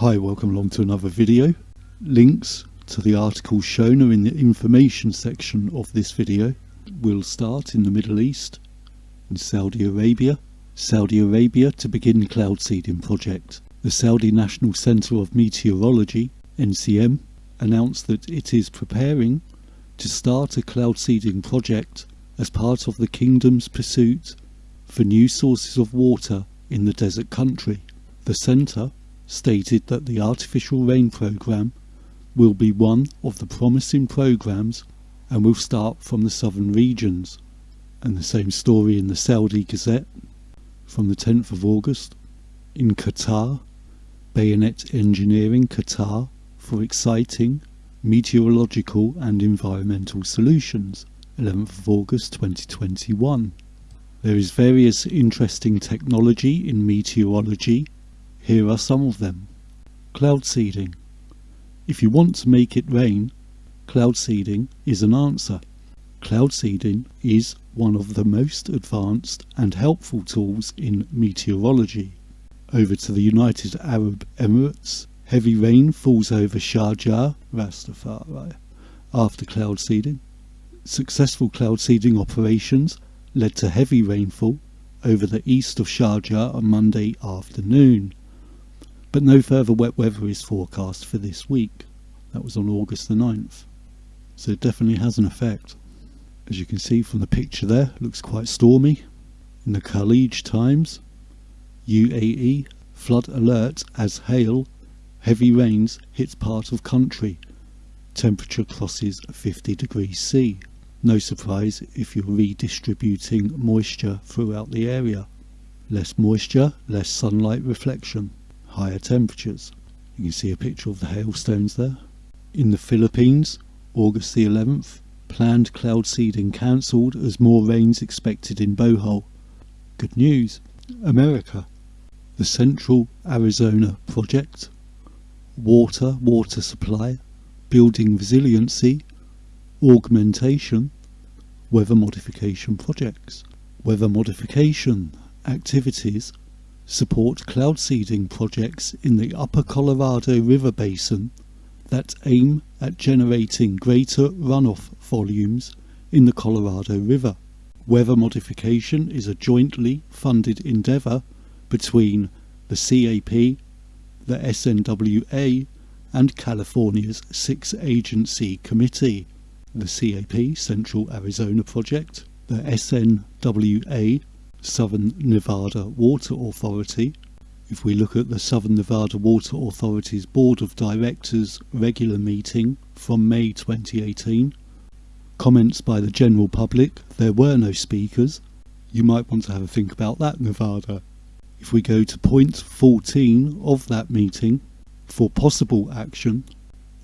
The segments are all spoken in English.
Hi, welcome along to another video. Links to the articles shown are in the information section of this video. We'll start in the Middle East, in Saudi Arabia. Saudi Arabia to begin cloud seeding project. The Saudi National Centre of Meteorology, NCM, announced that it is preparing to start a cloud seeding project as part of the kingdom's pursuit for new sources of water in the desert country. The centre stated that the artificial rain program will be one of the promising programs and will start from the southern regions. And the same story in the Saudi Gazette from the 10th of August. In Qatar, Bayanat Engineering Qatar for exciting meteorological and environmental solutions. 11th of August 2021. There is various interesting technology in meteorology here are some of them. Cloud seeding. If you want to make it rain, cloud seeding is an answer. Cloud seeding is one of the most advanced and helpful tools in meteorology. Over to the United Arab Emirates, heavy rain falls over Sharjah, Ras Al Khaimah, after cloud seeding. Successful cloud seeding operations led to heavy rainfall over the east of Sharjah on Monday afternoon but no further wet weather is forecast for this week. That was on August the 9th. So it definitely has an effect. As you can see from the picture there, looks quite stormy. In the Khaleej Times, UAE, flood alert as hail, heavy rains hits part of country. Temperature crosses 50 degrees C. No surprise if you're redistributing moisture throughout the area. Less moisture, less sunlight reflection higher temperatures. You can see a picture of the hailstones there. In the Philippines, August the 11th, planned cloud seeding cancelled as more rains expected in Bohol. Good news. America. The Central Arizona Project. Water, water supply, building resiliency, augmentation, weather modification projects. Weather modification activities support cloud seeding projects in the upper Colorado River Basin that aim at generating greater runoff volumes in the Colorado River. Weather modification is a jointly funded endeavour between the CAP, the SNWA and California's six agency committee, the CAP Central Arizona Project, the SNWA Southern Nevada Water Authority. If we look at the Southern Nevada Water Authority's Board of Directors regular meeting from May 2018, comments by the general public, there were no speakers. You might want to have a think about that, Nevada. If we go to point 14 of that meeting, for possible action,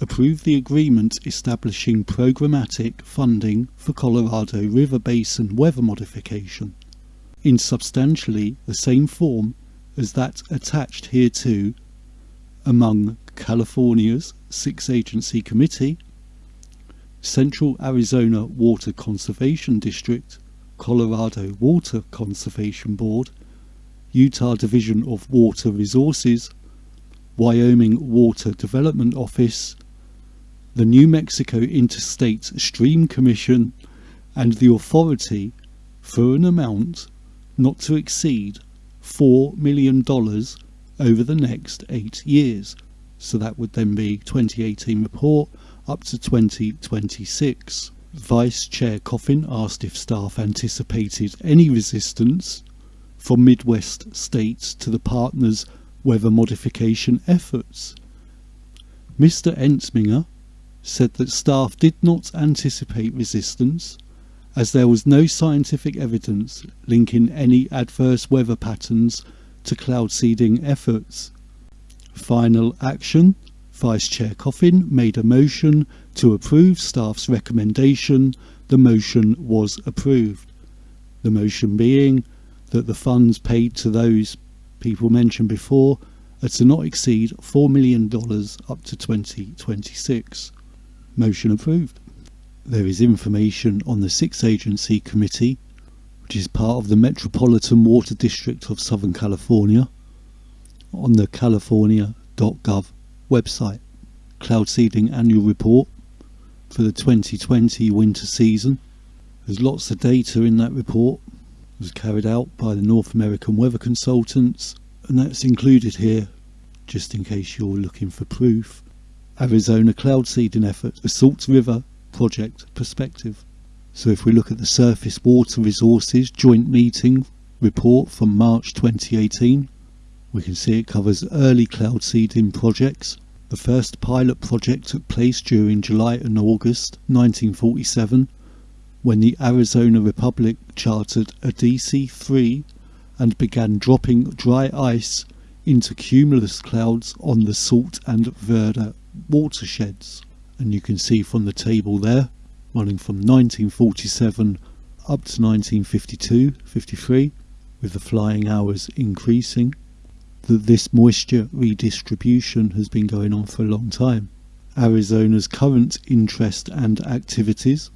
approve the agreement establishing programmatic funding for Colorado River Basin weather modification in substantially the same form as that attached hereto among California's six agency committee, Central Arizona Water Conservation District, Colorado Water Conservation Board, Utah Division of Water Resources, Wyoming Water Development Office, the New Mexico Interstate Stream Commission, and the authority for an amount not to exceed $4 million over the next eight years. So that would then be 2018 report up to 2026. Vice Chair Coffin asked if staff anticipated any resistance from Midwest states to the partners' weather modification efforts. Mr. Entsminger said that staff did not anticipate resistance as there was no scientific evidence linking any adverse weather patterns to cloud seeding efforts. Final action Vice Chair Coffin made a motion to approve staff's recommendation. The motion was approved. The motion being that the funds paid to those people mentioned before are to not exceed $4 million up to 2026. Motion approved there is information on the Six Agency Committee, which is part of the Metropolitan Water District of Southern California, on the california.gov website. Cloud Seeding Annual Report for the 2020 winter season. There's lots of data in that report. It was carried out by the North American Weather Consultants and that's included here just in case you're looking for proof. Arizona Cloud Seeding Effort, a Salt River Project Perspective. So if we look at the Surface Water Resources Joint Meeting report from March 2018, we can see it covers early cloud seeding projects. The first pilot project took place during July and August 1947 when the Arizona Republic chartered a DC-3 and began dropping dry ice into cumulus clouds on the Salt and Verde watersheds. And you can see from the table there, running from 1947 up to 1952-53, with the flying hours increasing, that this moisture redistribution has been going on for a long time. Arizona's current interest and activities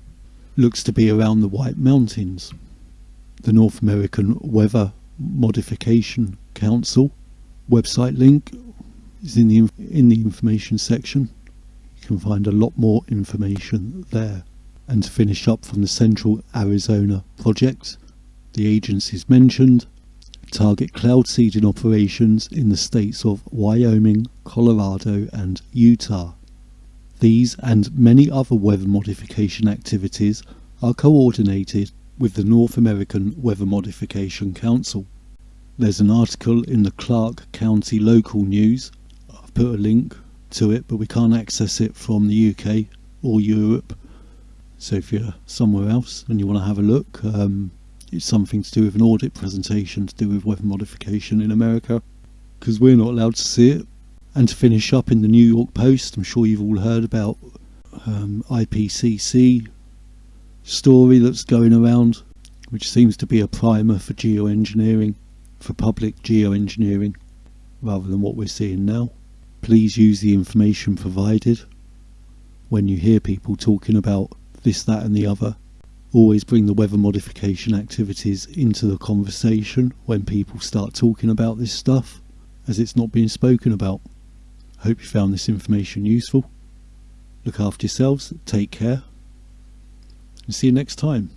looks to be around the White Mountains. The North American Weather Modification Council website link is in the in the information section. You can find a lot more information there. And to finish up from the Central Arizona project, the agencies mentioned target cloud seeding operations in the states of Wyoming, Colorado and Utah. These and many other weather modification activities are coordinated with the North American Weather Modification Council. There's an article in the Clark County Local News. I've put a link to it, but we can't access it from the UK or Europe. So if you're somewhere else and you want to have a look, um, it's something to do with an audit presentation to do with weather modification in America, because we're not allowed to see it. And to finish up in the New York Post, I'm sure you've all heard about um, IPCC story that's going around, which seems to be a primer for geoengineering, for public geoengineering, rather than what we're seeing now. Please use the information provided when you hear people talking about this, that, and the other. Always bring the weather modification activities into the conversation when people start talking about this stuff, as it's not being spoken about. Hope you found this information useful. Look after yourselves, take care, and see you next time.